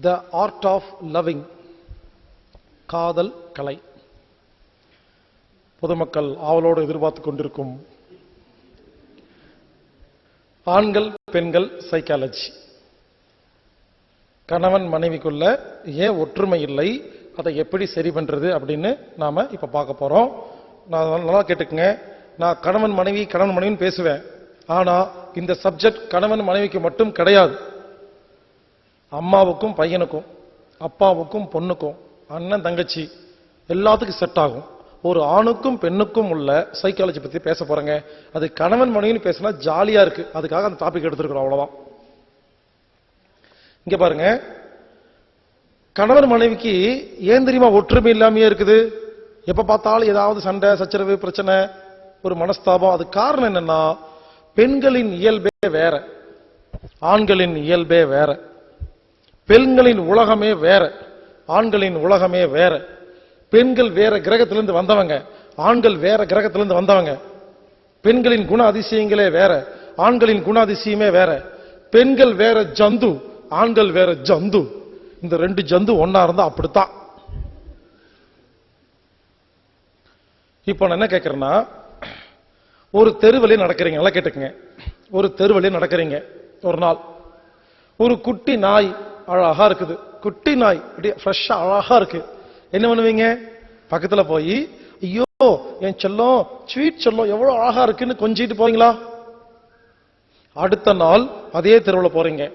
The art of loving காதல் கலை. பொதுமக்கள் ஆவலோடு எதிர்பார்த்து கொண்டிருக்கும் ஆண்கள் பெண்கள் சைக்காலஜி கணவன் மனைவிக்குள்ள ஏன் ஒற்றுமை இல்லை? அதை எப்படி சரி பண்றது அப்படின்னு நாம இப்ப பார்க்க போறோம். நான் நல்லா கேட்டுக்குங்க. நான் கணவன் மனைவி கணவன் மனைவின்னு பேசுவேன். ஆனா இந்த சப்ஜெக்ட் கணவன் மனைவிக்கு மட்டும் கிடையாது. அம்மாவுக்கும் பையனுக்கும் அப்பாவுக்கும் பொண்ணுக்கும் அண்ணன் தங்கச்சி எல்லாத்துக்கும் செட் ஆகும். ஒரு ஆணுக்கும் பெண்ணுக்கும் உள்ள சைக்காலஜி பத்தி பேச போறேங்க. அது கணவன் மனைவின்னு பேசினா ஜாலியா இருக்கு. அதுக்காக அந்த டாபிக் எடுத்திருக்கிறோம் அவ்வளவுதான். இங்க பாருங்க. கணவன் மனைவிக்கு ஏன் தெரியுமா ஒற்றுமை இல்லாமையே இருக்குது? எப்ப பார்த்தாலும் ஏதாவது சண்டை சச்சரவு பிரச்சனை ஒரு மனஸ்தாபம். அது காரணம் என்னன்னா பெண்களின் இயல்பே வேற. ஆண்களின் இயல்பே வேற. பெண்களின் உலகமே வேற ஆண்களின் உலகமே வேற. பெண்கள் வேற கிரகத்திலிருந்து வந்தவங்க ஆண்கள் வேற கிரகத்திலிருந்து வந்தவங்க. பெண்களின் குண அதிசயங்களே வேற ஆண்களின் குண அதிசயமே வேற. பெண்கள் வேற ஜந்து ஆண்கள் வேற ஜந்து. இந்த ரெண்டு ஜந்து ஒன்னா இருந்தா அப்படித்தான். இப்போ நான் என்ன கேட்கறேன்னா ஒரு தெருவழியே நடக்கிறீங்க நல்லா கேட்டுக்கங்க. ஒரு தெருவழியே நடக்கிறீங்க ஒரு நாள். ஒரு குட்டி நாய் அழகா இருக்குது. குட்டி நாய். அப்படியே ஃப்ரெஷ்ஷா அழகா இருக்கு. என்ன பண்ணுவீங்க? பக்கத்துல போய் ஐயோ என் செல்லம் ஸ்வீட் செல்லம் எவ்வளவு அழகா இருக்குன்னு கொஞ்சிட்டு போறீங்களா? அடுத்த நாள் அதே தெருவில் போறீங்க.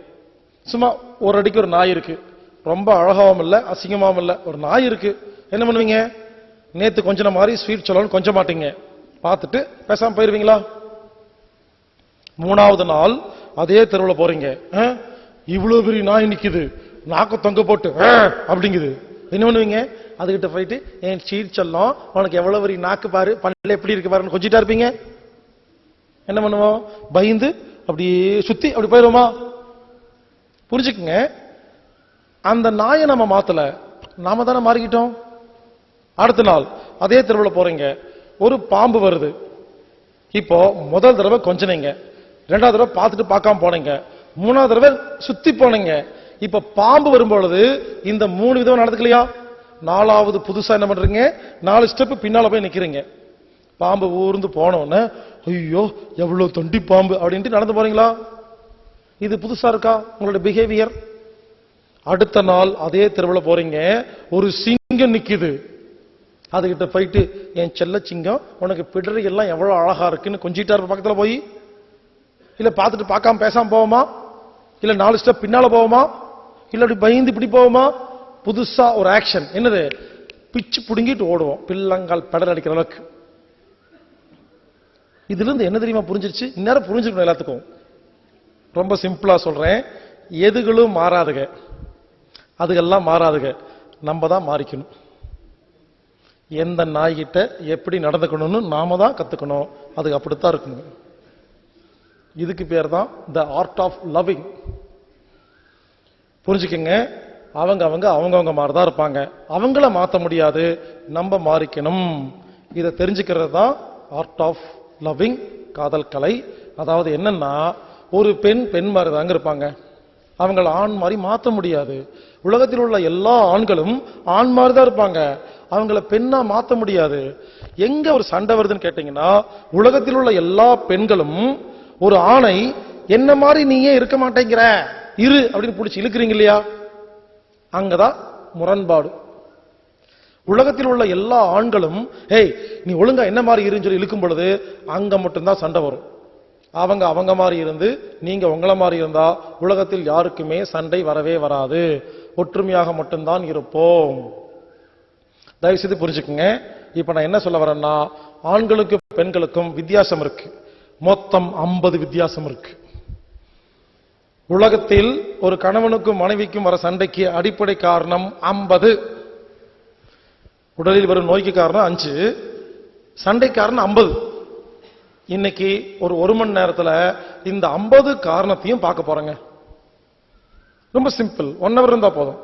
சும்மா ஒரு அடிக்கு ஒரு நாய் இருக்கு. ரொம்ப அழகாவும் இல்லை அசிங்கமாவும் இல்லை. ஒரு நாய் இருக்கு. என்ன பண்ணுவீங்க? நேத்து கொஞ்ச மாதிரி ஸ்வீட் சொல்லணும்னு கொஞ்ச மாட்டீங்க. பார்த்துட்டு பேசாம போயிருவீங்களா? மூணாவது நாள் அதே தெருவில் போறீங்க. இவ்வளவு பெரிய நாய் நிக்குது. நாக்க தொங்க போட்டு அப்படிங்குது. என்ன பண்ணுவீங்க? அதுகிட்ட போயிட்டு என் சீர் சொல்லும் உனக்கு எவ்வளவு பெரிய நாக்கு பாரு? பல்ல எப்படி இருக்கு பாருன்னு கொஞ்சிட்டா இருப்பீங்க? என்ன பண்ணுவோம்? பயந்து அப்படியே சுத்தி அப்படி போயிருவோமா புரிஞ்சுக்குங்க. அந்த நாயை நம்ம மாத்தல. நாம தானே மாறிக்கிட்டோம். அடுத்த நாள் அதே தெருவில் போறீங்க. ஒரு பாம்பு வருது. இப்போ முதல் தடவை கொஞ்சனீங்க. ரெண்டாவது தடவை பார்த்துட்டு பார்க்காம போனீங்க. மூணாவது தடவை சுத்தி போனீங்க. இப்ப பாம்பு வரும்பொழுது இந்த மூணு விதம் நடந்துக்கலையா? நாலாவது புதுசா என்ன பண்றீங்க? நாலு ஸ்டெப் பின்னால போய் நிக்கிறீங்க. பாம்பு ஊர்ந்து போனோன்னு ஐயோ எவ்வளவு தொண்டி பாம்பு அப்படின்ட்டு நடந்து போறீங்களா? இது புதுசா இருக்கா? உங்களோட பிஹேவியர் அடுத்த நாள் அதே தெருவில் போறீங்க. ஒரு சிங்கம் நிக்குது. அதுகிட்ட போயிட்டு என் செல்ல சிங்கம் உனக்கு பிடரி எல்லாம் எவ்வளவு அழகா இருக்குன்னு கொஞ்சிட்டாரு பக்கத்துல போய். இல்ல பார்த்துட்டு பார்க்காம பேசாம போவோமா? இல்ல நாலு ஸ்டெப் பின்னால போவோமா? இல்ல அப்படி பயந்து இப்படி போவோமா? புதுசா ஒரு ஆக்ஷன் என்னது? பிச்சு புடுங்கிட்டு ஓடுவோம். பில்லங்கால் பெடல் அடிக்கிற அளவுக்கு. இதுல இருந்து என்ன தெரியுமா புரிஞ்சிருச்சு? இந்நேரம் புரிஞ்சுக்கணும் எல்லாத்துக்கும். ரொம்ப சிம்பிளா சொல்றேன். எதுகளும் மாறாதுங்க அதுகெல்லாம் மாறாதுங்க நம்ம தான் மாறிக்கணும். எந்த நாய்கிட்ட எப்படி நடந்துக்கணும்னு நாம தான் கத்துக்கணும். அது அப்படித்தான் இருக்கணும். இதுக்கு பேர் தான் த ஆர்ட் ஆஃப் லவ்விங் புரிஞ்சுக்கங்க? அவங்க அவங்க அவங்கவுங்க மாதிரி தான் இருப்பாங்க. அவங்கள மாற்ற முடியாது. நம்ம மாறிக்கணும். இதை தெரிஞ்சுக்கிறது தான் ஆர்ட் ஆஃப் லவ்விங் காதல் கலை. அதாவது என்னன்னா ஒரு பெண் பெண் மாதிரி தாங்க இருப்பாங்க. அவங்கள ஆண் மாதிரி மாற்ற முடியாது. உலகத்தில் உள்ள எல்லா ஆண்களும் ஆண் மாதிரி தான் இருப்பாங்க. அவங்கள பெண்ணா மாற்ற முடியாது. எங்க ஒரு சண்டை வருதுன்னு கேட்டீங்கன்னா உலகத்தில் உள்ள எல்லா பெண்களும் ஒரு ஆணை என்ன மாதிரி நீயே இருக்க மாட்டேங்கிற? இரு அப்படின்னு பிடிச்சி இழுக்கிறீங்க இல்லையா? அங்கதான் முரண்பாடு. உலகத்தில் உள்ள எல்லா ஆண்களும் ஏய் நீ ஒழுங்கா என்ன மாதிரி இருன்னு சொல்லி இழுக்கும் பொழுது அங்க மட்டும்தான் சண்டை வரும். அவங்க அவங்க மாதிரி இருந்து நீங்க உங்களை மாதிரி இருந்தா உலகத்தில் யாருக்குமே சண்டை வரவே வராது. ஒற்றுமையாக மட்டும்தான் இருப்போம். தயவு செய்து புரிஞ்சுக்குங்க. இப்ப நான் என்ன சொல்ல வரேன்னா ஆண்களுக்கும் பெண்களுக்கும் வித்தியாசம் இருக்கு. மொத்தம் 50 வித்தியாசம் இருக்கு. உலகத்தில் ஒரு கணவனுக்கும் மனைவிக்கும் வர சண்டைக்கு அடிப்படை காரணம் 50 உடலில் வரும் நோய்க்கு காரணம் அஞ்சு. சண்டை காரணம் 50 இன்னைக்கு ஒரு ஒரு மணி நேரத்தில் இந்த 50 காரணத்தையும் பார்க்க போறேங்க. ரொம்ப சிம்பிள். ஒன் ஹவர் இருந்தா போதும்.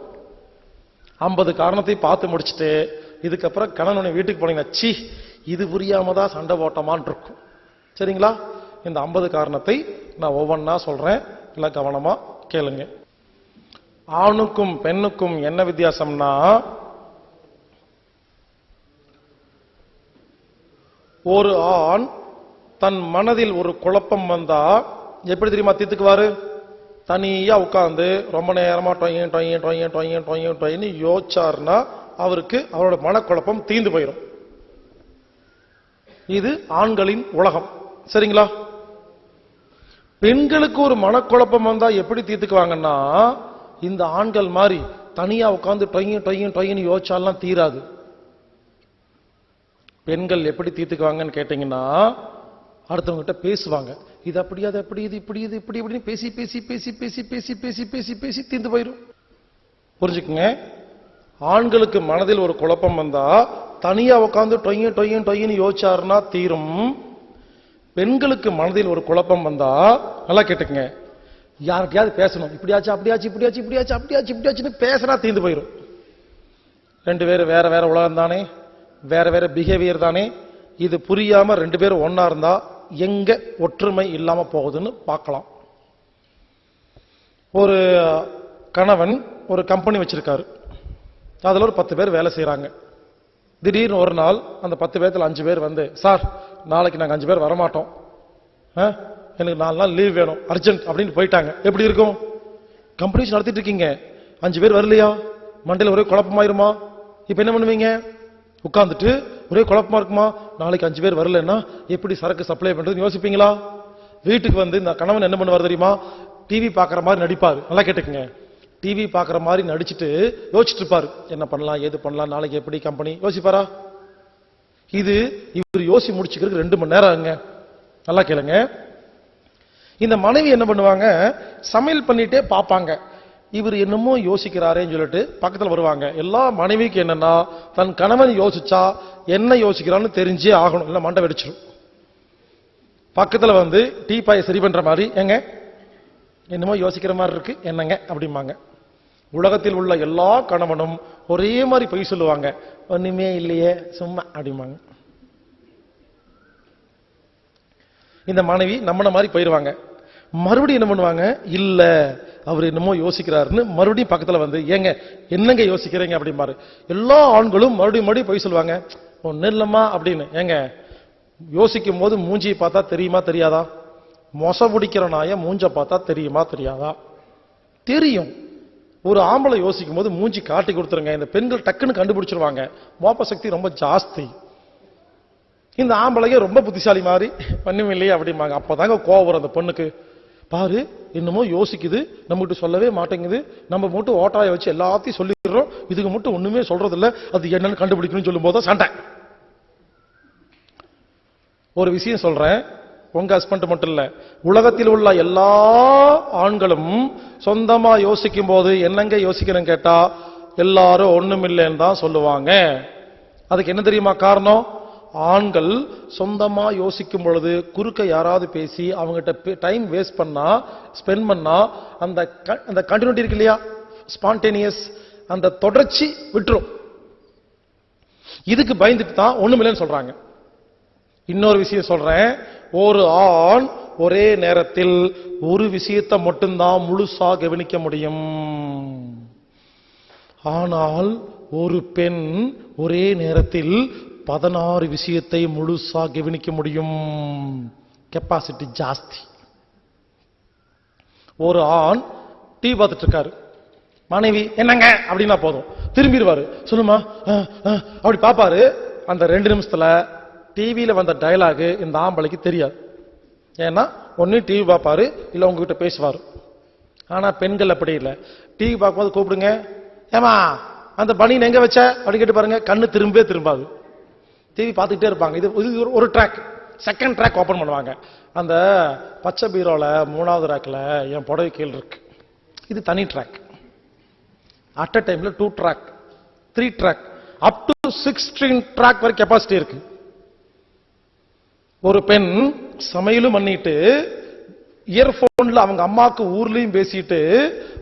ஐம்பது காரணத்தையும் பார்த்து முடிச்சுட்டு இதுக்கப்புறம் கணவனை வீட்டுக்கு போனீங்கன்னா ச்சீ இது புரியாம தான் சண்டை போட்டோமான் இருக்கும். சரிங்களா? இந்த 50 காரணத்தை நான் ஒவ்வொன்றா சொல்கிறேன் எல்லாம் கவனமாக கேளுங்க. ஆணுக்கும் பெண்ணுக்கும் என்ன வித்தியாசம்னா ஒரு ஆண் தன் மனதில் ஒரு குழப்பம் வந்தா எப்படி தெரியுமா தீத்துக்குவாரு தனியா உட்கார்ந்து ரொம்ப நேரமா டொய்யன் டொய்யன் டொய்யன் டொய்யன் டொய்யன் டொய்யன்னு யோசிச்சாருன்னா அவருக்கு அவரோட மனக்குழப்பம் தீர்ந்து போயிடும் இது ஆண்களின் உலகம். சரிங்களா? பெண்களுக்கு ஒரு மனக்குழப்பம் வந்தா எப்படி தீர்த்துக்குவாங்கன்னா இந்த ஆண்கள் மாதிரி தனியா உட்காந்து டொய்யன் டொய்யன் டொய்யன்னு யோசிச்சாலாம் தீராது. பெண்கள் எப்படி தீர்த்துக்குவாங்கன்னு கேட்டீங்கன்னா அடுத்தவங்க கிட்ட பேசுவாங்க. இது அப்படி அது அப்படி இது இப்படி இது இப்படி இப்படின்னு பேசி பேசி பேசி பேசி பேசி பேசி பேசி பேசி தீர்ந்து போயிடும் புரிஞ்சுக்குங்க? ஆண்களுக்கு மனதில் ஒரு குழப்பம் வந்தா தனியா உட்காந்து டொய்யும் டொய்யும் டொய்யின்னு யோசிச்சாருன்னா தீரும். பெண்களுக்கு மனதில் ஒரு குழப்பம் வந்தா நல்லா கேட்டுக்கங்க. யார்கிட்டயாவது பேசணும். இப்படியாச்சு அப்படியாச்சு இப்படியாச்சு இப்படியாச்சு அப்படியாச்சு இப்படியாச்சுன்னு பேசினா தீர்ந்து போயிடும் ரெண்டு பேரும் வேற வேற உலகம் தானே வேற வேற பிஹேவியர் தானே. இது புரியாம ரெண்டு பேரும் ஒன்னா இருந்தா எங்க ஒற்றுமை இல்லாம போகுதுன்னு பார்க்கலாம். ஒரு கணவன் ஒரு கம்பெனி வச்சிருக்காரு. அதில் ஒரு பத்து பேர் வேலை செய்கிறாங்க திடீர்னு ஒரு நாள் அந்த பத்து பேர்த்துல அஞ்சு பேர் வந்து சார் நாளைக்கு நாங்கள் அஞ்சு பேர் வரமாட்டோம். ஆ, எனக்கு நாலு நாள் லீவ் வேணும். அர்ஜென்ட் அப்படின்னு போயிட்டாங்க. எப்படி இருக்கும்? கம்பெனிஸ் நடத்திட்டு இருக்கீங்க. அஞ்சு பேர் வரலையா? மண்டையில் ஒரே குழப்பமாயிருமா? இப்போ என்ன பண்ணுவீங்க? உட்காந்துட்டு ஒரே குழப்பமா இருக்குமா? நாளைக்கு அஞ்சு பேர் வரலன்னா எப்படி சரக்கு சப்ளை பண்ணுறதுன்னு யோசிப்பீங்களா? வீட்டுக்கு வந்து இந்த கணவன் என்ன பண்ணுவார் தெரியுமா? டிவி பார்க்குற மாதிரி நடிப்பார். நல்லா கேட்டுக்குங்க. டிவி பார்க்குற மாதிரி நடிச்சுட்டு யோசிச்சுட்டு இருப்பார் என்ன பண்ணலாம் ஏது பண்ணலாம் நாளைக்கு எப்படி கம்பெனி யோசிப்பாரா? இது இவர் யோசி முடிச்சுக்கிறதுக்கு ரெண்டு மணி நேரம் ஆகுங்க. நல்லா கேளுங்க. இந்த மனைவி என்ன பண்ணுவாங்க சமையல் பண்ணிட்டே பார்ப்பாங்க. இவர் என்னமோ யோசிக்கிறாரேன்னு சொல்லிட்டு பக்கத்தில் வருவாங்க. எல்லா மனைவிக்கு என்னன்னா தன் கணவன் யோசிச்சா என்ன யோசிக்கிறான்னு தெரிஞ்சே ஆகணும். இல்லை மண்டை வெடிச்சிடும் பக்கத்தில் வந்து டீ பாயை சரி பண்ணுற மாதிரி ஏங்க என்னமோ யோசிக்கிற மாதிரி இருக்கு. என்னங்க அப்படிம்பாங்க. உலகத்தில் உள்ள எல்லா கணவனும் ஒரே மாதிரி பொய் சொல்லுவாங்க. ஒண்ணுமே இல்லையே சும்மா அப்படிம்பாங்க. இந்த மனைவி நம்மளை மாதிரி போயிடுவாங்க மறுபடியும் என்ன பண்ணுவாங்க? இல்ல அவர் என்னமோ யோசிக்கிறாருன்னு மறுபடியும் பக்கத்துல வந்து ஏங்க என்னங்க யோசிக்கிறீங்க? அப்படிம்பாரு. எல்லா ஆண்களும் மறுபடியும் மறுபடியும் போய் சொல்லுவாங்க. ஒன்னும் இல்லம்மா அப்படின்னு. ஏங்க யோசிக்கும் போது மூஞ்சியை பார்த்தா தெரியுமா தெரியாதா? மொச பிடிக்கிற நாய மூஞ்ச பார்த்தா தெரியுமா தெரியாதா? தெரியும். ஒரு ஆம்பளை யோசிக்கும் போது மூஞ்சி காட்டி கொடுத்துருங்க. இந்த பெண்கள் டக்குன்னு கண்டுபிடிச்சிருவாங்க. மோப்ப சக்தி ரொம்ப ஜாஸ்தி. இந்த ஆம்பளைங்க ரொம்ப புத்திசாலி மாதிரி பண்ணும் இல்லையா அப்படிம்பாங்க. அப்பதாங்க கோவம் வரும் அந்த பொண்ணுக்கு. பாரு என்னமோ யோசிக்குது. நம்மகிட்ட சொல்லவே மாட்டேங்குது. நம்ம மட்டும் ஓட்டாய வச்சு எல்லாத்தையும் சொல்லிடுறோம். இதுக்கு மட்டும் ஒண்ணுமே சொல்றது இல்லை அது என்னன்னு கண்டுபிடிக்கணும்னு சொல்லும் போது சண்டை. ஒரு விஷயம் சொல்றேன். உங்க ஹஸ்பண்ட் மட்டும் இல்ல உலகத்தில் உள்ள எல்லா ஆண்களும் சொந்தமா யோசிக்கும் போது என்னங்க யோசிக்கணும் கேட்டா எல்லாரும் ஒண்ணுமில்லைன்னு தான் சொல்லுவாங்க. அதுக்கு என்ன தெரியுமா காரணம்? ஆண்கள் சொந்தமா யோசிக்கும் பொழுது குறுக்க யாராவது பேசி அவங்ககிட்ட டைம் வேஸ்ட் பண்ணா ஸ்பெண்ட் பண்ணா அந்த அந்த கண்டினியூட்டி இருக்கு இல்லையா? ஸ்பான்டேனியஸ் அந்த தொடர்ச்சி விட்டுரும். இதுக்கு பயந்துட்டு தான் ஒண்ணுமில்லைன்னு சொல்றாங்க. இன்னொரு விஷயம் சொல்றேன். ஒரு ஆண் ஒரே நேரத்தில் ஒரு விஷயத்தை மட்டும்தான் முழுசா கவனிக்க முடியும். ஆனால் ஒரு பெண் ஒரே நேரத்தில் பதினாறு விஷயத்தை முழுசா கவனிக்க முடியும். கெப்பாசிட்டி ஜாஸ்தி. ஒரு ஆண் டீ பார்த்துட்டு இருக்காரு மனைவி என்னங்க? அப்படின்னா போதும். திரும்பிடுவாரு சொல்லுமா ஆ, ஆ, அப்படி பாப்பாரு அந்த ரெண்டு நிமிஷத்துல டிவியில் வந்த டயலாக் இந்த ஆம்பளைக்கு தெரியாது. ஏன்னா ஒன்று டிவி பார்ப்பாரு இல்லை உங்ககிட்ட பேசுவார். ஆனால் பெண்கள் அப்படி இல்லை. டிவி பார்க்கும்போது கூப்பிடுங்க. ஏமா அந்த பனியன் எங்கே வச்ச? அப்படின்னு கேட்டு பாருங்க. கண்ணு திரும்பவே திரும்பாது. டிவி பார்த்துக்கிட்டே இருப்பாங்க. இது இது ஒரு- ஒரு ட்ராக் செகண்ட் ட்ராக் ஓப்பன் பண்ணுவாங்க. அந்த பச்சை பீரோவில் மூணாவது ட்ராக்கில் என் புடவை கீழ் இருக்கு. இது தனி ட்ராக் அட் அ டைமில் two track three track up to sixteen track வரை கெப்பாசிட்டி இருக்குது ஒரு பெண் சமையலும் பண்ணிட்டு இயர்போன்ல அவங்க அம்மாக்கு ஊர்லயும் பேசிட்டு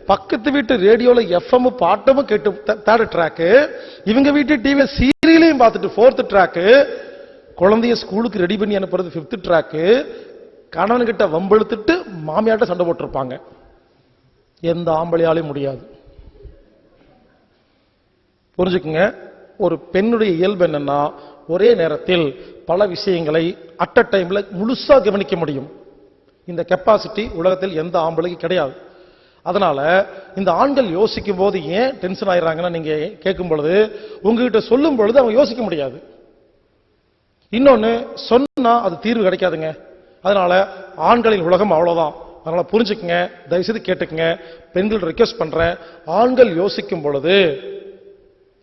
பக்கத்து வீட்டு ரேடியோல எஃப்எம் பாட்டமும் கேட்டு தேர்ட் ட்ராக்கு இவங்க வீட்டு டிவி சீரியலையும் பார்த்துட்டு ஃபோர்த் ட்ராக்கு குழந்தைய ஸ்கூலுக்கு ரெடி பண்ணி அனுப்புறது ஃபிஃப்த் ட்ராக்கு கணவன்கிட்ட வம்பெழுத்துட்டு மாமியார்ட்ட சண்டை போட்டிருப்பாங்க. எந்த ஆம்பளையாலையும் முடியாது. புரிஞ்சுக்குங்க? ஒரு பெண்ணுடைய இயல்பு என்னன்னா ஒரே நேரத்தில் பல விஷயங்களை அட் அ டைம்ல முழுசா கவனிக்க முடியும். இந்த கெப்பாசிட்டி உலகத்தில் எந்த ஆம்பளைக்கும் கிடையாது. அதனால இந்த ஆண்கள் யோசிக்கும் போது ஏன் டென்ஷன் ஆயிடுறாங்கன்னா நீங்க கேட்கும் பொழுது உங்ககிட்ட சொல்லும் பொழுது அவங்க யோசிக்க முடியாது. இன்னொன்னு சொன்னா அது தீர்வு கிடைக்காதுங்க. அதனால ஆண்களின் உலகம் அவ்வளவுதான். அதனால புரிஞ்சுக்குங்க தயவுசெய்து கேட்டுக்குங்க. பெண்கள் ரெக்வஸ்ட் பண்றேன். ஆண்கள் யோசிக்கும் பொழுது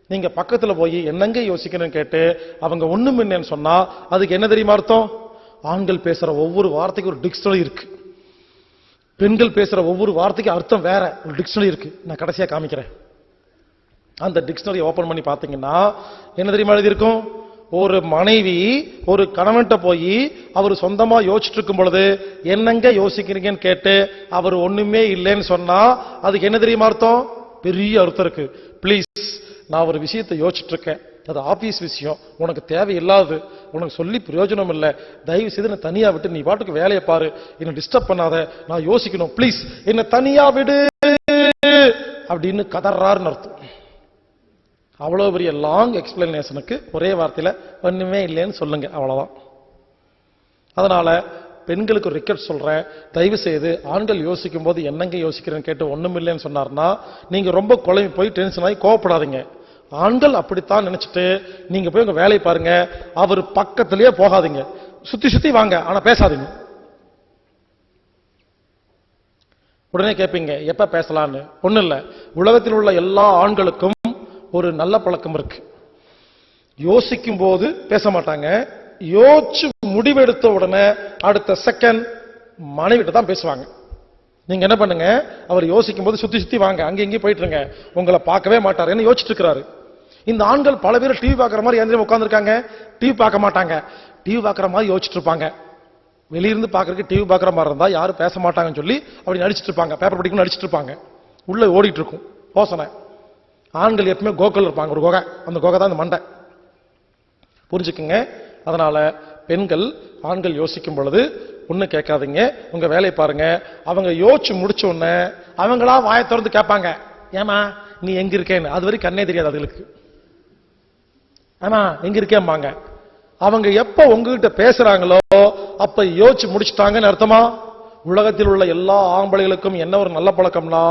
நீங்க பக்கத்துல போய் என்னங்க யோசிக்கணும்னு கேட்டு அவங்க ஒண்ணும் இல்லைன்னு சொன்னா அதுக்கு என்ன தெரியுமா அர்த்தம்? ஆண்கள் பேசுற ஒவ்வொரு வார்த்தைக்கும் ஒரு டிக்ஷனரி இருக்கு. பெண்கள் பேசுற ஒவ்வொரு வார்த்தைக்கும் அர்த்தம் வேற. ஒரு டிக்ஷனரி இருக்கு. நான் கடைசியா காமிக்கிறேன். அந்த டிக்ஷனரி ஓபன் பண்ணி பாத்தீங்கன்னா என்ன தெரியுமா எழுதியிருக்கும்? ஒரு மனைவி ஒரு கணவன்கிட்ட போய் அவர் சொந்தமா யோசிச்சுட்டு இருக்கும் பொழுது என்னங்க யோசிக்கிறீங்கன்னு கேட்டு அவர் ஒண்ணுமே இல்லைன்னு சொன்னா அதுக்கு என்ன தெரியுமா அர்த்தம்? பெரிய அர்த்தம் இருக்கு. ப்ளீஸ் நான் ஒரு விஷயத்தை யோசிச்சுட்ருக்கேன். அது ஆஃபீஸ் விஷயம். உனக்கு தேவையில்லாது உனக்கு சொல்லி பிரயோஜனம் இல்லை தயவு செய்து நான் தனியாக விட்டு நீ பாட்டுக்கு வேலையை பாரு. என்னை டிஸ்டர்ப் பண்ணாத. நான் யோசிக்கணும். ப்ளீஸ் என்னை தனியாக விடு அப்படின்னு கதறாருன்னு அர்த்தம். அவ்வளோ பெரிய லாங் எக்ஸ்பிளனேஷனுக்கு ஒரே வார்த்தையில் ஒன்றுமே இல்லைன்னு சொல்லுங்கள் அவ்வளோதான் அதனால் பெண்களுக்கு ரிக்கெட் சொல்கிறேன் தயவு செய்து ஆண்கள் யோசிக்கும் போது என்னங்க யோசிக்கிறேன்னு கேட்டு ஒன்றும் இல்லைன்னு சொன்னார்னா நீங்கள் ரொம்ப குழம்பி போய் டென்ஷன் ஆகி கோவப்படாதீங்க. ஆண்கள் அப்படித்தான் நினைச்சிட்டு நீங்க போய் உங்க வேலையை பாருங்க. அவர் பக்கத்திலேயே போகாதீங்க. சுத்தி சுத்தி வாங்க ஆனா பேசாதீங்க. உடனே கேட்பீங்க எப்ப பேசலாம்னு? ஒண்ணு இல்ல. உலகத்தில் உள்ள எல்லா ஆண்களுக்கும் ஒரு நல்ல பழக்கம் இருக்கு. யோசிக்கும் போது பேச மாட்டாங்க. யோசிச்சு முடிவெடுத்த உடனே அடுத்த செகண்ட் மனைவிட்ட தான் பேசுவாங்க. நீங்க என்ன பண்ணுங்க? அவர் யோசிக்கும் போது சுத்தி சுத்தி வாங்க. அங்க இங்கேயும் போயிட்டுருங்க உங்களை பார்க்கவே மாட்டாருன்னு யோசிச்சுட்டு இருக்கிறாரு இந்த ஆண்கள் பல பேர் டிவி பார்க்குற மாதிரி எந்திரம் உட்காந்துருக்காங்க டிவி பார்க்க மாட்டாங்க. டிவி பார்க்குற மாதிரி யோசிச்சுட்டு இருப்பாங்க. வெளியிருந்து பார்க்கறக்கு டிவி பார்க்குற மாதிரி இருந்தால் யாரும் பேச மாட்டாங்கன்னு சொல்லி அப்படி நடிச்சிட்டு இருப்பாங்க. பேப்பர் படிக்கணும் நடிச்சிட்டு இருப்பாங்க. உள்ளே ஓடிட்டு இருக்கும். யோசனை. ஆண்கள் எப்பவுமே கோக்கல் இருப்பாங்க. ஒரு குகை. அந்த குகை தான் அந்த மண்டை. புரிஞ்சுக்குங்க. அதனால் பெண்கள் ஆண்கள் யோசிக்கும் பொழுது ஒன்றும் கேட்காதீங்க. உங்கள் வேலையை பாருங்க. அவங்க யோசிச்சு முடிச்ச உடனே அவங்களா வாயை திறந்து கேட்பாங்க. ஏமா நீ எங்கே இருக்கேன்னு? அது வரைக்கும் கண்ணே தெரியாது அதுகளுக்கு. ஆனா எங்க இருக்கேம்பாங்க. அவங்க எப்ப உங்ககிட்ட பேசுறாங்களோ அப்ப யோசிச்சு முடிச்சுட்டாங்கன்னு அர்த்தமா? உலகத்தில் உள்ள எல்லா ஆம்பளைகளுக்கும் என்ன ஒரு நல்ல பழக்கம்னா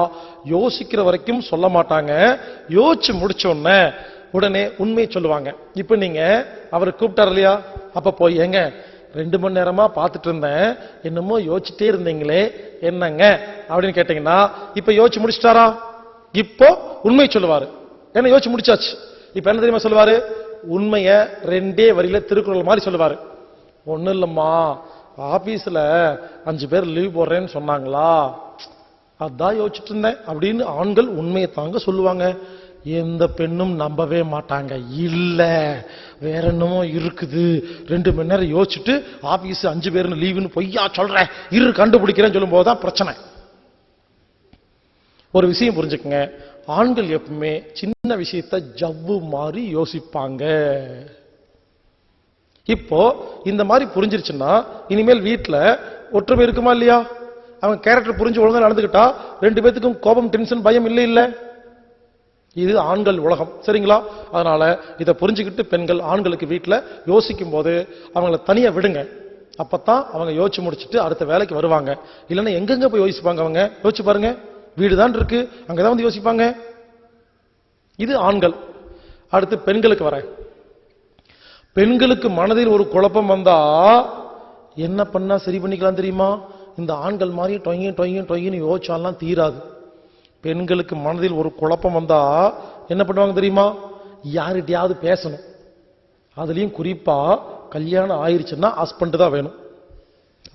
யோசிக்கிற வரைக்கும் சொல்ல மாட்டாங்க. யோசிச்சு முடிச்ச உடனே உடனே உண்மையை சொல்லுவாங்க. இப்ப நீங்க அவர் கூப்பிட்டார் இல்லையா? அப்ப போய் ஏங்க ரெண்டு மணி நேரமா பார்த்துட்டு இருந்தேன். என்னமோ யோசிச்சுட்டே இருந்தீங்களே என்னங்க? அப்படின்னு கேட்டீங்கன்னா இப்ப யோசிச்சு முடிச்சிட்டாரா? இப்போ உண்மை சொல்லுவாரு. என்ன யோசிச்சு முடிச்சாச்சு? இப்ப என்ன தெரியுமா சொல்லுவாரு? உண்மைய ரெண்டே வரியில திருக்குறள் மாதிரி சொல்லுவாரு. ஒண்ணும் இல்லம்மா ஆபீஸ்ல அஞ்சு பேர் லீவ் போடுறேன்னு சொன்னாங்களா? அதான் யோசிச்சுட்டு இருந்தேன். அப்படின்னு ஆண்கள் உண்மையை தாங்க சொல்லுவாங்க. எந்த பெண்ணும் நம்பவே மாட்டாங்க. இல்ல வேற என்னமோ இருக்குது. ரெண்டு மணி நேரம் யோசிச்சுட்டு ஆபீஸ் அஞ்சு பேர்னு லீவுன்னு பொய்யா சொல்றேன் இரு கண்டுபிடிக்கிறேன்னு சொல்லும் போதுதான் பிரச்சனை. ஒரு விஷயம் புரிஞ்சுக்கங்க. ஆண்கள் எப்பவுமே சின்ன விஷயத்த ஜவ்வு மாதிரி யோசிப்பாங்க. இப்போ இந்த மாதிரி புரிஞ்சிருச்சுன்னா இனிமேல் வீட்டில் ஒற்றுமை இருக்குமா இல்லையா? அவன் கேரக்டர் புரிஞ்சு ஒழுங்கா நடந்துக்கிட்டா ரெண்டு பேத்துக்கும் கோபம் டென்ஷன் பயம் இல்லை இல்லை? இது ஆண்கள் உலகம் சரிங்களா? அதனால இதை புரிஞ்சுக்கிட்டு பெண்கள் ஆண்களுக்கு வீட்டில் யோசிக்கும் போது அவங்கள தனியாக விடுங்க. அப்பத்தான் அவங்க யோசிச்சு முடிச்சுட்டு அடுத்த வேலைக்கு வருவாங்க. இல்லைன்னா எங்கெங்க போய் யோசிப்பாங்க அவங்க? யோசிச்சு பாருங்க. வீடு தான் இருக்கு அங்கதான் வந்து யோசிப்பாங்க. இது ஆண்கள். அடுத்து பெண்களுக்கு வரேன் பெண்களுக்கு மனதில் ஒரு குழப்பம் வந்தா என்ன பண்ணா சரி பண்ணிக்கலாம் தெரியுமா? இந்த ஆண்கள் மாதிரி டொங்கி டொங்கி டொய்ங்கன்னு யோசிச்சாலாம் தீராது. பெண்களுக்கு மனதில் ஒரு குழப்பம் வந்தா என்ன பண்ணுவாங்க தெரியுமா? யார்கிட்டயாவது பேசணும். அதுலேயும் குறிப்பா கல்யாணம் ஆயிடுச்சுன்னா ஹஸ்பண்ட் தான் வேணும்.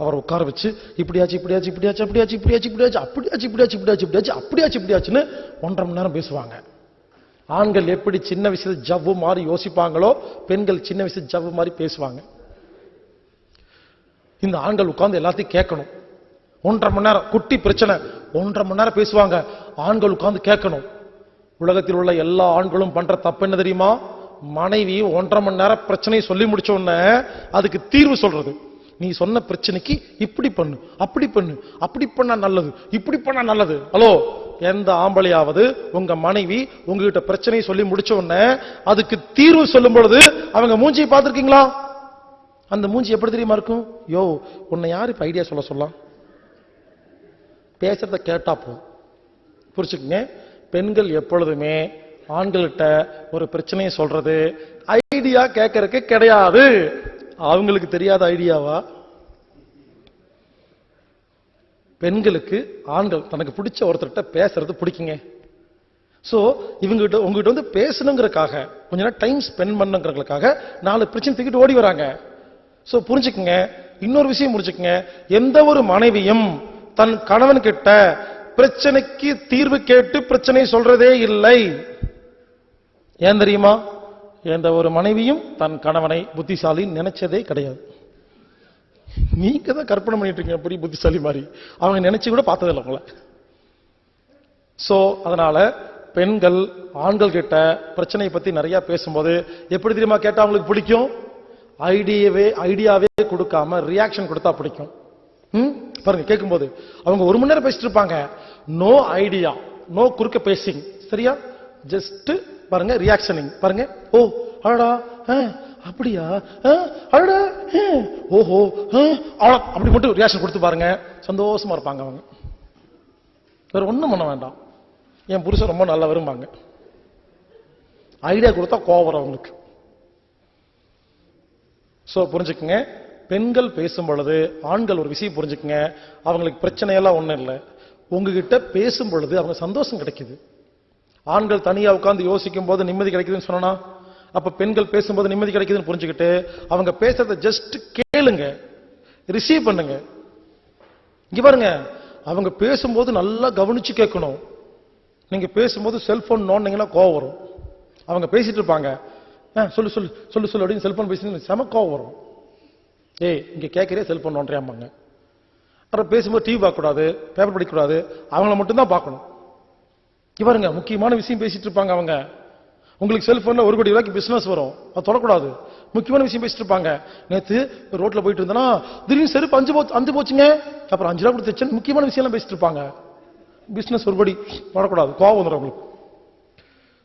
அவர் உட்கார வச்சு இப்படியாச்சு இப்படியாச்சு இப்படியாச்சு அப்படியாச்சு இப்படியாச்சு இப்படியாச்சு அப்படியாச்சு இப்படியாச்சு இப்படியாச்சு இப்படியாச்சு அப்படியாச்சு இப்படியாச்சுன்னு ஒன்றரை மணி நேரம் பேசுவாங்க. ஆண்கள் எப்படி சின்ன விஷயத்தை ஜவ்வு மாதிரி யோசிப்பாங்களோ பெண்கள் சின்ன விஷயத்தை ஜவ்வு மாதிரி பேசுவாங்க. இந்த ஆண்கள் உட்கார்ந்து எல்லாத்தையும் கேட்கணும். ஒன்றரை மணி நேரம் குட்டி பிரச்சனை. ஒன்றரை மணி நேரம் பேசுவாங்க. ஆண்கள் உட்கார்ந்து கேட்கணும். உலகத்தில் உள்ள எல்லா ஆண்களும் பண்ற தப்பு என்ன தெரியுமா? மனைவி ஒன்றரை மணி நேரம் பிரச்சனையை சொல்லி முடிச்ச உடனே அதுக்கு தீர்வு சொல்றது. நீ சொன்ன பிரச்சனைக்கு இப்படி பண்ணு அப்படி பண்ணு அப்படி பண்ணா நல்லது இப்படி பண்ணா நல்லது. ஹலோ எந்த ஆம்பளையாவது உங்க மனைவி உங்ககிட்ட பிரச்சனையை சொல்லி முடிச்ச உடனே அதுக்கு தீர்வு சொல்லும் பொழுது அவங்க மூஞ்சியை பார்த்துருக்கீங்களா? அந்த மூஞ்சி எப்படி தெரியுமா இருக்கும்? யோ உன்னை யார் இப்ப ஐடியா சொல்ல சொல்லலாம் பேசுறத கேட்டா போ புரிச்சுக்கங்க பெண்கள் எப்பொழுதுமே ஆண்கள்கிட்ட ஒரு பிரச்சனையை சொல்றது ஐடியா கேட்கறதுக்கு கிடையாது. அவங்களுக்கு தெரியாத ஐடியாவா? பெண்களுக்கு ஆண்கள் தனக்கு பிடிச்ச ஒருத்தர்கிட்ட பேசுறது பிடிக்குங்க. ஸோ இவங்ககிட்ட உங்ககிட்ட வந்து பேசணுங்கிறக்காக கொஞ்ச நேரம் டைம் ஸ்பெண்ட் பண்ணுங்கிறதுக்காக நாலு பிரச்சனை தூக்கிட்டு ஓடி வராங்க. ஸோ புரிஞ்சுக்குங்க. இன்னொரு விஷயம் புரிஞ்சுக்குங்க. எந்த ஒரு மனைவியும் தன் கணவன் கிட்ட பிரச்சனைக்கு தீர்வு கேட்டு பிரச்சனை சொல்றதே இல்லை. ஏன் தெரியுமா? எந்த ஒரு மனைவியும் தன் கணவனை புத்திசாலி நினைச்சதே கிடையாது. நீங்க தான் கற்பனை பண்ணிட்டு இருக்கீங்க அப்படி புத்திசாலி மாதிரி. அவங்க நினைச்சு கூட பார்த்ததில்லை உங்களை. சோ அதனால பெண்கள் ஆண்கள் கிட்ட பிரச்சனையை பத்தி நிறைய பேசும்போது எப்படி தெரியுமா கேட்டா அவங்களுக்கு பிடிக்கும்? ஐடியாவே ஐடியாவே கொடுக்காம ரியாக்ஷன் கொடுத்தா பிடிக்கும். ம்? பாருங்க கேட்கும்போது அவங்க ஒரு மணி நேரம் பேசிட்டு இருப்பாங்க. நோ ஐடியா நோ குறுக்க பேசிங். சரியா? ஜஸ்ட் பாருங்க ரியாக்ஷனிங் பாருங்க ஓ அடா ஆ, அப்படியா ஆ, ஓஹோ அவ்வளோ அப்படி மட்டும் ரியாக்ஷன் கொடுத்து பாருங்க. சந்தோஷமா இருப்பாங்க அவங்க. வேற ஒன்றும் பண்ண வேண்டாம். என் புருஷன் ரொம்ப நல்லா வரும்பாங்க ஐடியா கொடுத்தா கோவம் வரும் அவங்களுக்கு. ஸோ புரிஞ்சுக்குங்க. பெண்கள் பேசும் பொழுது ஆண்கள் ஒரு விஷயம் புரிஞ்சுக்குங்க. அவங்களுக்கு பிரச்சனையெல்லாம் ஒன்றும் இல்லை. உங்ககிட்ட பேசும் பொழுது அவங்க சந்தோஷம் கிடைக்குது. ஆண்கள் தனியா உட்கார்ந்து யோசிக்கும் போது நிம்மதி கிடைக்குதுன்னு சொன்னா அப்ப பெண்கள் பேசும்போது நிம்மதி கிடைக்குதுன்னு புரிஞ்சுக்கிட்டு அவங்க பேசுறத ஜஸ்ட் கேளுங்க ரிசீவ் பண்ணுங்க. இங்க பாருங்க அவங்க பேசும்போது நல்லா கவனிச்சு கேட்கணும். நீங்க பேசும்போது செல்போன் நோண்டிங்கன்னா கோவம் வரும். அவங்க பேசிட்டு இருப்பாங்க. ஆ, சொல்லு சொல்லு சொல்லு சொல்லு அப்படின்னு செல்போன் பேசி செம கோவம் வரும். ஏய் இங்க கேட்கறே செல்போன் நோண்டியாமாங்க அப்புறம் பேசும்போது டிவி பார்க்கக்கூடாது பேப்பர் படிக்கக்கூடாது அவங்கள மட்டும்தான் பார்க்கணும். இவருங்க முக்கியமான விஷயம் பேசிட்டு இருப்பாங்க அவங்க. உங்களுக்கு செல்போன்ல ஒரு கோடி ரூபாய்க்கு பிசினஸ் வரும். அது தொடக்கூடாது. முக்கியமான விஷயம் பேசிட்டு இருப்பாங்க. நேற்று ரோட்ல போயிட்டு இருந்தேன்னா திடீர்னு செருப்பு அஞ்சு போச்சு அஞ்சு போச்சுங்க. அப்புறம் அஞ்சு ரூபா கொடுத்து வச்சேன் முக்கியமான விஷயம் பேசிட்டு இருப்பாங்க. பிசினஸ் ஒரு கோடி தொடக்கூடாது. கோவம் வந்துடும் அவங்களுக்கு.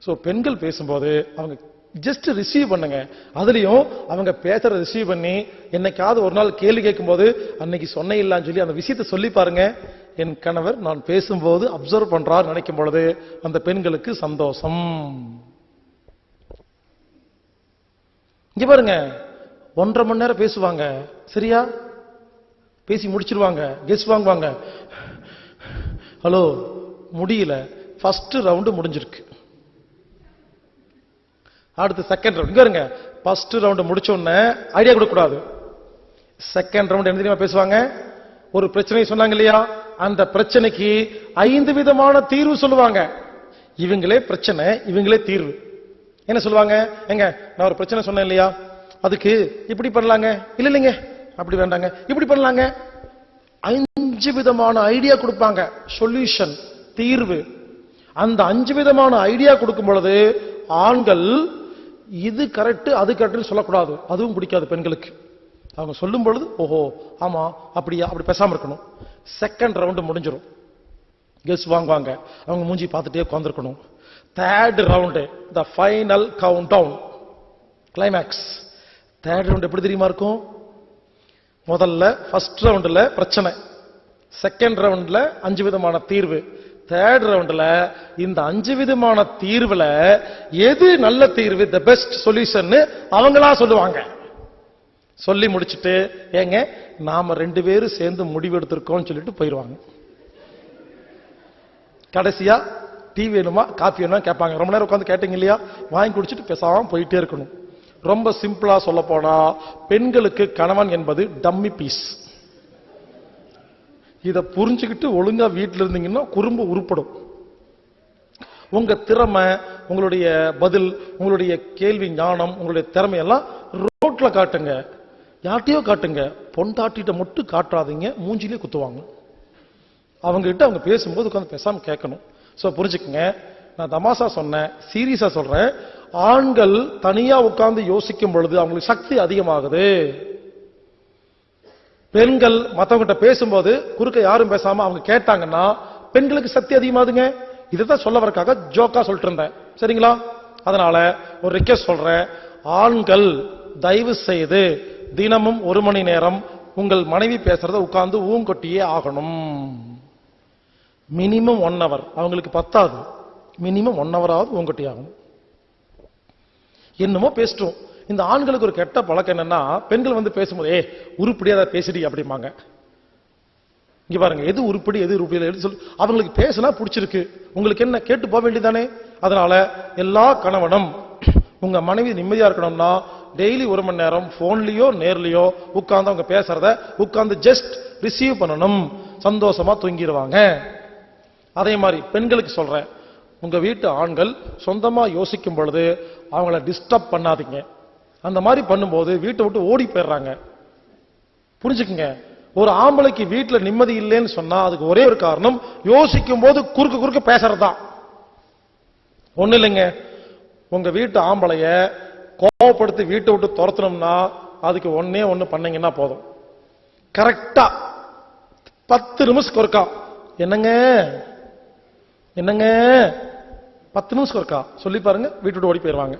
ஸோ பெண்கள் பேசும்போது அவங்க ஜஸ்ட் ரிசீவ் பண்ணுங்க. அதுலேயும் அவங்க பேசுறத ரிசீவ் பண்ணி என்னைக்காவது ஒரு நாள் கேள்வி கேட்கும்போது அன்னைக்கு சொன்ன இல்லன்னு சொல்லி அந்த விஷயத்தை சொல்லி பாருங்க. என் கணவர் நான் பேசும்போது அப்சர்வ் பண்றார் நினைக்கும் பொழுது அந்த பெண்களுக்கு சந்தோஷம். இங்க பாருங்க ஒன்றரை மணி நேரம் பேசுவாங்க. சரியா? பேசி முடிச்சிருவாங்க. கெஸ் வாங்குவாங்க. ஹலோ முடியல. ஃபர்ஸ்ட் ரவுண்டு முடிஞ்சிருக்கு. அடுத்து செகண்ட் ரவுண்ட் இங்க ஃபர்ஸ்ட் ரவுண்டு முடிச்ச உடனே ஐடியா கொடுக்கக்கூடாது. செகண்ட் ரவுண்ட் என்ன தெரியுமா பேசுவாங்க? ஒரு பிரச்சனை சொன்னாங்க இல்லையா? அந்த பிரச்சனைக்கு ஐந்து விதமான தீர்வு சொல்லுவாங்க. இவங்களே பிரச்சனை இவங்களே தீர்வு. என்ன சொல்லுவாங்க? எங்க நான் ஒரு பிரச்சனை சொன்னேன் இல்லையா? அதுக்கு இப்படி பண்ணலாங்க? இல்ல இல்லைங்க. அப்படி வேண்டாங்க. இப்படி பண்ணலாங்க. அஞ்சு விதமான ஐடியா கொடுப்பாங்க. சொல்யூஷன் தீர்வு. அந்த அஞ்சு விதமான ஐடியா கொடுக்கும் பொழுது ஆண்கள் இது கரெக்ட் அது கரெக்ட்னு சொல்லக்கூடாது. அதுவும் பிடிக்காது பெண்களுக்கு. அவங்க சொல்லும் பொழுது ஓஹோ ஆமா அப்படியா அப்படி பேசாம இருக்கணும். செகண்ட் ரவுண்டு முடிஞ்சிடும் கெஸ் வாங்குவாங்க. அவங்க மூஞ்சி பார்த்துட்டே உட்காந்துருக்கணும் third round the final countdown climax third round எப்படி தெரியுமா இருக்கும்? முதல்ல ஃபர்ஸ்ட் ரவுண்டில் பிரச்சனை. செகண்ட் ரவுண்டில் அஞ்சு விதமான தீர்வு. தேர்ட் ரவுண்டில் இந்த அஞ்சு விதமான தீர்வில் எது நல்ல தீர்வு? த பெஸ்ட் சொல்யூஷன் அவங்களா சொல்லுவாங்க. சொல்லி முடிச்சிட்டு ஏங்க நாம ரெண்டு பேரும் சேர்ந்து முடிவெடுத்திருக்கோம் சொல்லிட்டு போயிடுவாங்க கடைசியா டீ வேணுமா காஃபி வேணுமா கேட்பாங்க. ரொம்ப நேரம் உட்காந்து கேட்டீங்க இல்லையா? வாங்கி குடிச்சிட்டு பேசாம போயிட்டே இருக்கணும். ரொம்ப சிம்பிளா சொல்ல போனா பெண்களுக்கு கணவன் என்பது டம்மி பீஸ் இதை புரிஞ்சுக்கிட்டு ஒழுங்கா வீட்டில் இருந்தீங்கன்னா குறும்பு உருப்படும். உங்க திறமை உங்களுடைய பதில் உங்களுடைய கேள்வி ஞானம் உங்களுடைய திறமையெல்லாம் ரோட்ல காட்டுங்க. யார்ட்டையோ காட்டுங்க. பொண்டாட்டிட்ட மட்டும் காட்டாதீங்க. மூஞ்சிலே குத்துவாங்க. அவங்ககிட்ட அவங்க பேசும்போது உட்காந்து பேசாமல் கேட்கணும். ஸோ புரிஞ்சுக்கங்க. நான் தமாசா சொன்னேன். சீரியஸாக சொல்கிறேன் ஆண்கள் தனியாக உட்கார்ந்து யோசிக்கும் பொழுது அவங்களுக்கு சக்தி அதிகமாகுது. பெண்கள் மற்றவங்கிட்ட பேசும்போது குறுக்க யாரும் பேசாம அவங்க கேட்டாங்கன்னா பெண்களுக்கு சக்தி அதிகமாகுதுங்க. இதுதான் சொல்ல வரக்காக ஜோக்கா சொல்லிட்டு இருந்தேன். சரிங்களா? அதனால ஒரு ரிக்வெஸ்ட் சொல்றேன். ஆண்கள் தயவு செய்து தினமும் ஒரு மணி நேரம் உங்கள் மனைவி பேசுறத உட்கார்ந்து ஊங்கொட்டியே ஆகணும். மினிமம் ஒன் ஹவர் அவங்களுக்கு பத்தாது. மினிமம் ஒன் ஹவராவது ஊங்கொட்டி ஆகணும். என்னமோ பேசிட்டோம். இந்த ஆண்களுக்கு ஒரு கெட்ட பழக்கம் என்னன்னா பெண்கள் வந்து பேசும்போது ஏ உருப்படியா அதை பேசிடி அப்படிம்பாங்க. இங்க பாருங்க எது உருப்படி எது உருப்படி இல்லை, எது அவங்களுக்கு பேசினா பிடிச்சிருக்கு. உங்களுக்கு என்ன கேட்டு போக வேண்டியதானே அதனால எல்லா கணவனும் உங்க மனைவி நிம்மதியா இருக்கணும்னா டெய்லி ஒரு மணி நேரம் போன்லயோ நேர்லயோ உட்கார்ந்து அவங்க பேசுறத உட்கார்ந்து ஜஸ்ட் ரிசீவ் பண்ணணும். சந்தோஷமா தூங்கிடுவாங்க. அதே மாதிரி பெண்களுக்கு சொல்றேன். உங்க வீட்டு ஆண்கள் சொந்தமா யோசிக்கும் பொழுது அவங்கள டிஸ்டர்ப் பண்ணாதீங்க. அந்த மாதிரி பண்ணும்போது வீட்டை விட்டு ஓடி போயிடுறாங்க. புரிஞ்சுக்குங்க. ஒரு ஆம்பளைக்கு வீட்டில் நிம்மதி இல்லைன்னு சொன்னா அதுக்கு ஒரே ஒரு காரணம் யோசிக்கும் போது குறுக்க குறுக்கு பேசுறதுதான். ஒண்ணு இல்லைங்க. உங்க வீட்டு ஆம்பளைய கோவப்படுத்தி வீட்டை விட்டு துரத்தணும்னா அதுக்கு ஒன்னே ஒன்று பண்ணீங்கன்னா போதும். கரெக்டா பத்து நிமிஷத்துக்கு ஒருக்கா. என்னங்க? என்னங்க? பத்து நிமிஷம் ஒருக்கா. சொல்லி பாருங்க வீட்டு விட்டு ஓடி போயிடுவாங்க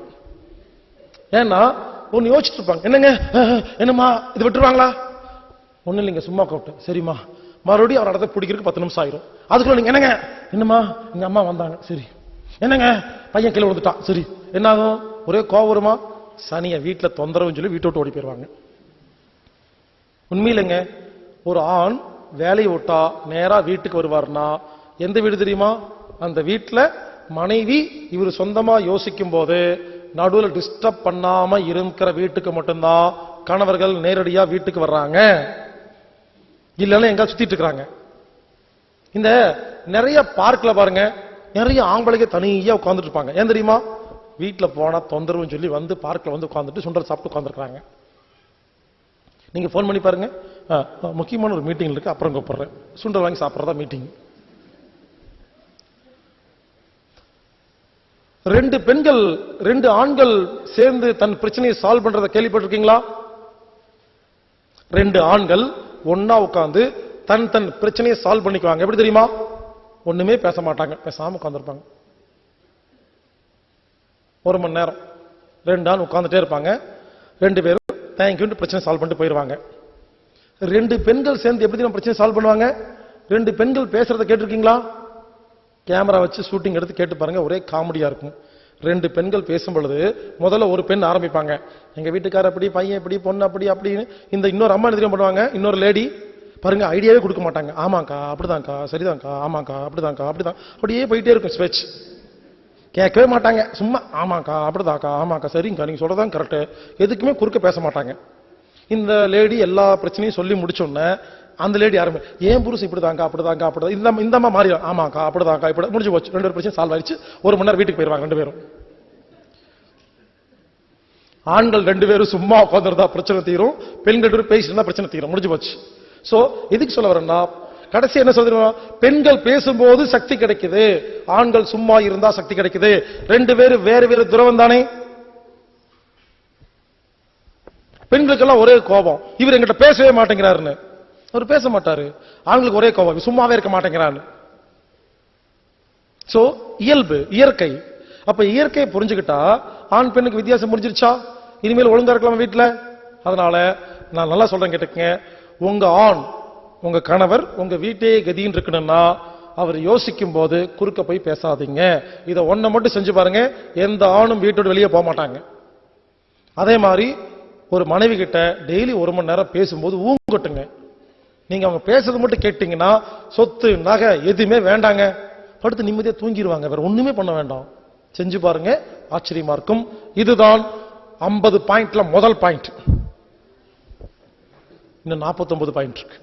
ஏன்னா ஒன்னு யோசிச்சுட்டு இருப்பாங்க. என்னங்க? என்னம்மா? இது விட்டுருவாங்களா? ஒண்ணு இல்லைங்க சும்மா கூப்பிட்டு சரிம்மா. மறுபடியும் அவர் இடத்த பிடிக்கிறதுக்கு பத்து நிமிஷம் ஆயிரும். அதுக்குள்ள நீங்க என்னங்க? என்னம்மா? எங்க அம்மா வந்தாங்க. சரி. என்னங்க? பையன் கீழே விழுந்துட்டான். சரி. என்ன ஆகும் ஒரே கோவம் வருமா வீட்டில் தொந்தரவுன்னு சொல்லி வீட்டை விட்டு ஓடி போயிடுவாங்க உண்மையிலங்க ஒரு ஆண் வேலையை விட்டா நேரா வீட்டுக்கு வருவார்னா எந்த வீடு தெரியுமா? அந்த வீட்டில் மனைவி இவர் சொந்தமா யோசிக்கும் போது நடுவில் டிஸ்டர்ப் பண்ணாம இருக்கிற வீட்டுக்கு மட்டும்தான் கணவர்கள் நேரடியா வீட்டுக்கு வர்றாங்க. இல்லைன்னா எங்க சுத்திட்டு இருக்கிறாங்க. இந்த நிறைய பார்க்ல பாருங்க நிறைய ஆம்பளைங்க தனியா உட்காந்துட்டு இருப்பாங்க. ஏன் தெரியுமா? வீட்டில் போனால் தொந்தரவுன்னு சொல்லி வந்து பார்க்கில் வந்து உட்காந்துட்டு சுண்டல் சாப்பிட்டு உட்காந்துருக்குறாங்க நீங்கள் ஃபோன் பண்ணி பாருங்க. ஆ, முக்கியமான ஒரு மீட்டிங் இருக்குது அப்புறம் கூப்பிட்றேன். சுண்டல் வாங்கி சாப்பிட்றதா மீட்டிங் ரெண்டு பெண்கள் ரெண்டு ஆண்கள் சேர்ந்து தன் பிரச்சனையை சால்வ் பண்றதை கேள்விப்பட்டிருக்கீங்களா? ரெண்டு ஆண்கள் ஒன்னா உட்காந்து தன் தன் பிரச்சனையை சால்வ் பண்ணிக்குவாங்க. எப்படி தெரியுமா? ஒண்ணுமே பேச மாட்டாங்க. பேசாம உட்காந்துருப்பாங்க ஒரு மணி நேரம். ரெண்டு நாள் உட்காந்துட்டே இருப்பாங்க. ரெண்டு பேரும் தேங்க்யூன்ட்டு பிரச்சனை சால்வ் பண்ணிட்டு போயிடுவாங்க ரெண்டு பெண்கள் சேர்ந்து எப்படி நம்ம பிரச்சனை சால்வ் பண்ணுவாங்க? ரெண்டு பெண்கள் பேசுறத கேட்டிருக்கீங்களா? கேமரா வச்சு ஷூட்டிங் எடுத்து கேட்டு பாருங்க ஒரே காமெடியா இருக்கும். ரெண்டு பெண்கள் பேசும் பொழுது முதல்ல ஒரு பெண் ஆரம்பிப்பாங்க. எங்க வீட்டுக்கார அப்படி பையன் இப்படி பொண்ணு அப்படி அப்படின்னு. இந்த இன்னொரு அம்மா என்ன பண்ணுவாங்க? இன்னொரு லேடி பாருங்க ஐடியாவே கொடுக்க மாட்டாங்க. ஆமாக்கா அப்படிதான்க்கா சரிதான்க்கா ஆமாக்கா அப்படிதான்க்கா அப்படிதான். அப்படியே போயிட்டே இருக்கும் ஸ்பெச் கேட்கவே மாட்டாங்க. சும்மா ஆமாக்கா அப்படிதாக்கா ஆமாக்கா சரிங்கக்கா நீங்கள் சொல்றதான் கரெக்டு எதுக்குமே குறுக்க பேச மாட்டாங்க. இந்த லேடி எல்லா பிரச்சனையும் சொல்லி முடிச்சோன்னே அந்த லேடி யாருமே ஏன் புருஷன் இப்படிதாங்க்கா அப்படிதாங்க அப்படிதான் இந்த இந்த அம்மா மாறிடும். ஆமாக்கா அப்படிதாக்கா இப்படி முடிஞ்சு போச்சு. ரெண்டு பேரும் பிரச்சனை சால்வ் ஆயிடுச்சு. ஒரு மணி நேரம் வீட்டுக்கு போயிடுவாங்க ரெண்டு பேரும். ஆண்கள் ரெண்டு பேரும் சும்மா உட்காந்துருந்தா பிரச்சனை தீரும். பெண்கள் ரெண்டு பேரும் பேசிட்டு பிரச்சனை தீரும். முடிஞ்சு போச்சு. ஸோ எதுக்கு சொல்ல வரேன்னா கடைசி என்ன சொல்றோம் பெண்கள் பேசும்போது சக்தி கிடைக்குது. ஆண்கள் சும்மா இருந்தா சக்தி கிடைக்குது. ரெண்டு பேரும் வேறு வேறு துறவம் தானே? பெண்களுக்கெல்லாம் ஒரே கோபம். இவர் எங்கிட்ட பேசவே மாட்டேங்கிறாருன்னு. அவர் பேச மாட்டாரு. ஆண்களுக்கு ஒரே கோபம். சும்மாவே இருக்க மாட்டேங்கிறான்னு சோ இயல்பு இயற்கை. அப்ப இயற்கையை புரிஞ்சுக்கிட்டா ஆண் பெண்ணுக்கு வித்தியாசம் புரிஞ்சிருச்சா? இனிமேல் ஒழுங்கா இருக்கலாமா வீட்டுல? அதனால நான் நல்லா சொல்றேன் கேட்டுக்கங்க. உங்க ஆண் உங்க கணவர் உங்க வீட்டே கதின்னு இருக்கணும்னா அவர் யோசிக்கும் போது குறுக்க போய் பேசாதீங்க. இதை ஒன்றை மட்டும் செஞ்சு பாருங்க எந்த ஆணும் வீட்டோட வெளியே போக மாட்டாங்க. அதே மாதிரி ஒரு மனைவி கிட்ட டெய்லி ஒரு மணி நேரம் பேசும்போது ஊங்கட்டுங்க. நீங்க அவங்க பேசுறது மட்டும் கேட்டீங்கன்னா சொத்து நகை எதுவுமே வேண்டாங்க. படுத்து நிம்மதியாக தூங்கிடுவாங்க வேற ஒண்ணுமே பண்ண வேண்டாம். செஞ்சு பாருங்க ஆச்சரியமா இருக்கும். இதுதான் 50 பாயிண்ட்ல முதல் பாயிண்ட் இன்னும் 49 பாயிண்ட் இருக்கு.